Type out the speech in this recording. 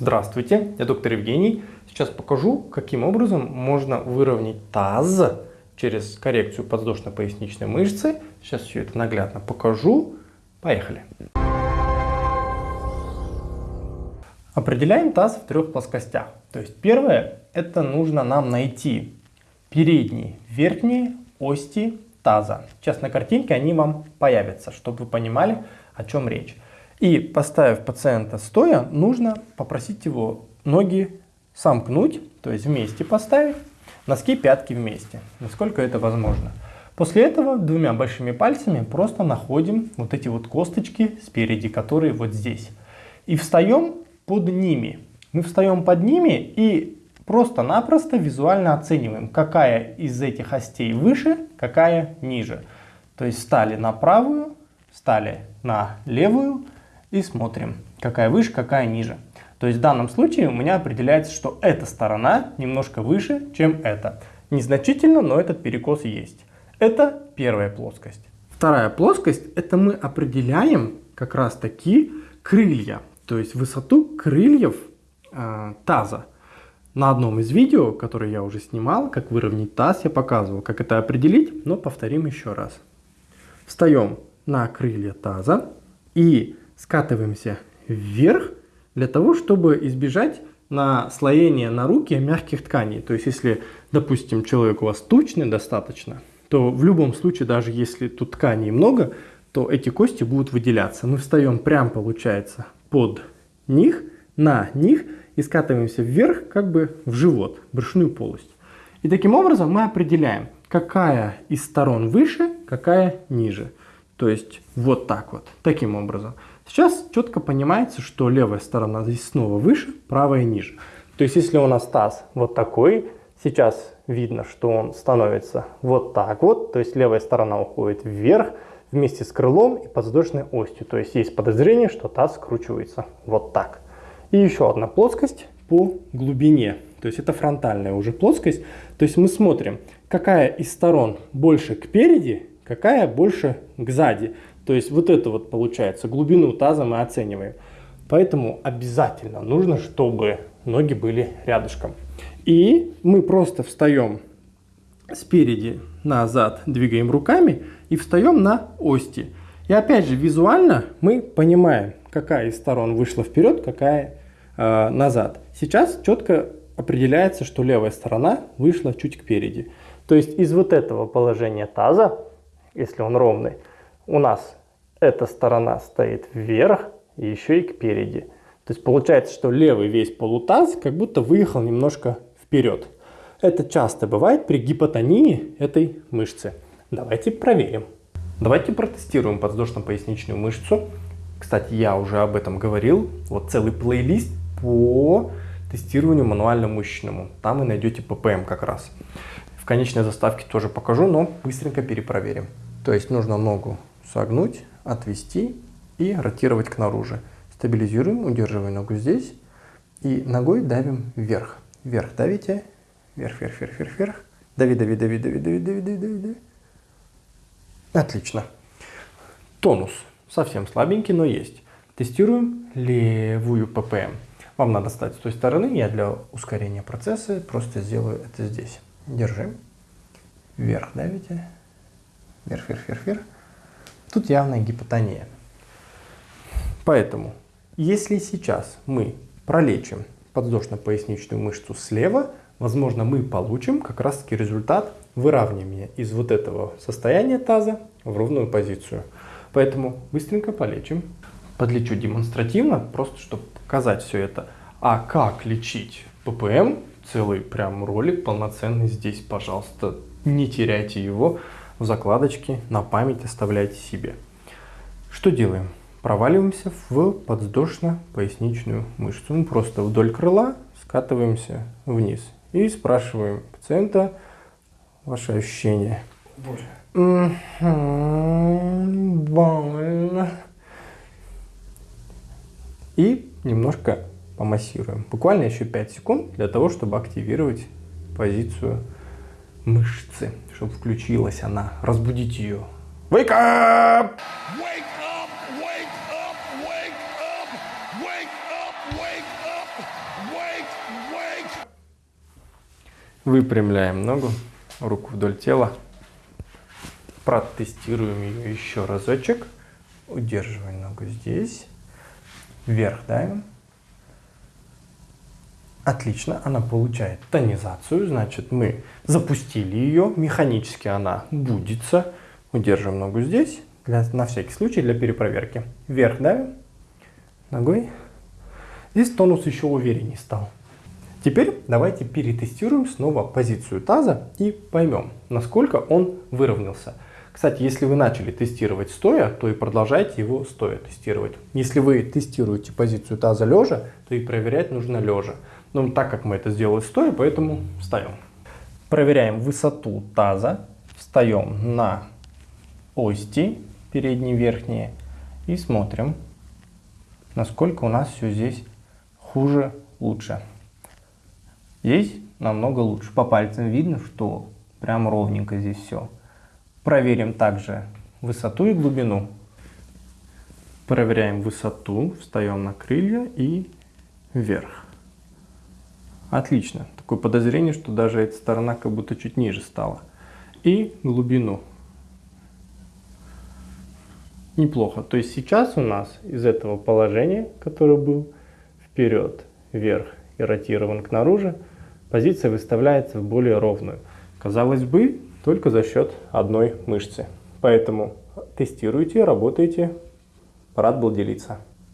Здравствуйте, я доктор Евгений. Сейчас покажу, каким образом можно выровнять таз через коррекцию подвздошно-поясничной мышцы. Сейчас все это наглядно покажу. Поехали. Определяем таз в трех плоскостях. То есть первое, это нужно нам найти передние, верхние ости таза. Сейчас на картинке они вам появятся, чтобы вы понимали, о чем речь. И поставив пациента стоя, нужно попросить его ноги сомкнуть, то есть вместе поставить, носки пятки вместе, насколько это возможно. После этого двумя большими пальцами просто находим вот эти вот косточки спереди, которые вот здесь. И встаем под ними. Мы встаем под ними и просто-напросто визуально оцениваем, какая из этих остей выше, какая ниже. То есть встали на правую, встали на левую, и смотрим, какая выше, какая ниже. То есть в данном случае у меня определяется, что эта сторона немножко выше, чем эта. Незначительно, но этот перекос есть. Это первая плоскость. Вторая плоскость, это мы определяем как раз таки крылья, то есть высоту крыльев э, таза. На одном из видео, которое я уже снимал, как выровнять таз, я показывал, как это определить, но повторим еще раз. Встаем на крылья таза и скатываемся вверх для того, чтобы избежать наслоения на руки мягких тканей. То есть, если, допустим, человек у вас тучный достаточно, то в любом случае, даже если тут тканей много, то эти кости будут выделяться. Мы встаем прям, получается, под них, на них и скатываемся вверх, как бы в живот, брюшную полость. И таким образом мы определяем, какая из сторон выше, какая ниже. То есть вот так вот, таким образом. Сейчас четко понимается, что левая сторона здесь снова выше, правая ниже. То есть если у нас таз вот такой, сейчас видно, что он становится вот так вот, то есть левая сторона уходит вверх вместе с крылом и подвздошной остью. То есть есть подозрение, что таз скручивается вот так. И еще одна плоскость по глубине. То есть это фронтальная уже плоскость. То есть мы смотрим, какая из сторон больше к переди, какая больше к сзади. То есть вот это вот получается, глубину таза мы оцениваем. Поэтому обязательно нужно, чтобы ноги были рядышком. И мы просто встаем спереди назад, двигаем руками и встаем на ости. И опять же визуально мы понимаем, какая из сторон вышла вперед, какая э, назад. Сейчас четко определяется, что левая сторона вышла чуть кпереди. То есть из вот этого положения таза, если он ровный, у нас эта сторона стоит вверх и еще и кпереди. То есть получается, что левый весь полутаз как будто выехал немножко вперед. Это часто бывает при гипотонии этой мышцы. Давайте проверим. Давайте протестируем подвздошно-поясничную мышцу. Кстати, я уже об этом говорил. Вот целый плейлист по тестированию мануально-мышечному. Там вы найдете ППМ как раз. В конечной заставке тоже покажу, но быстренько перепроверим. То есть нужно ногу согнуть, отвести и ротировать к наружу. Стабилизируем, удерживая ногу здесь и ногой давим вверх. Вверх давите, вверх, вверх, вверх, вверх, вверх. Дави, дави, дави, дави, дави, дави, дави, дави. Отлично. Тонус совсем слабенький, но есть. Тестируем левую ППМ. Вам надо стать с той стороны. Я для ускорения процесса просто сделаю это здесь. Держим. Вверх давите. Вверх, вверх, вверх, вверх. Тут явная гипотония. Поэтому, если сейчас мы пролечим подвздошно-поясничную мышцу слева, возможно, мы получим как раз таки результат выравнивания из вот этого состояния таза в ровную позицию. Поэтому быстренько полечим. Подлечу демонстративно, просто чтобы показать все это. А как лечить ППМ, целый прям ролик полноценный здесь, пожалуйста, не теряйте его в закладочке на память оставляйте себе. Что делаем? Проваливаемся в подвздошно-поясничную мышцу. Мы просто вдоль крыла скатываемся вниз. И спрашиваем пациента ваши ощущения. Боль. Больно. И немножко помассируем. Буквально еще 5 секунд для того, чтобы активировать позицию мышцы, чтобы включилась она, разбудить ее. Wake up! Wake up, wake up, wake up, wake up, wake up, Выпрямляем ногу, руку вдоль тела. Протестируем ее еще разочек. Удерживаем ногу здесь. Вверх давим. Отлично, она получает тонизацию, значит мы запустили ее, механически она будется. Удерживаем ногу здесь, для, на всякий случай для перепроверки. Вверх давим ногой. Здесь тонус еще увереннее стал. Теперь давайте перетестируем снова позицию таза и поймем, насколько он выровнялся. Кстати, если вы начали тестировать стоя, то и продолжайте его стоя тестировать. Если вы тестируете позицию таза лежа, то и проверять нужно лежа. Но так как мы это сделали стоя, поэтому встаем. Проверяем высоту таза, встаем на ости, передние верхние, и смотрим, насколько у нас все здесь хуже, лучше. Здесь намного лучше. По пальцам видно, что прям ровненько здесь все. Проверим также высоту и глубину. Проверяем высоту, встаем на крылья и вверх. Отлично. Такое подозрение, что даже эта сторона как будто чуть ниже стала. И глубину. Неплохо. То есть сейчас у нас из этого положения, который был вперед, вверх и ротирован к наружу, позиция выставляется в более ровную. Казалось бы, только за счет одной мышцы. Поэтому тестируйте, работайте. Рад был делиться.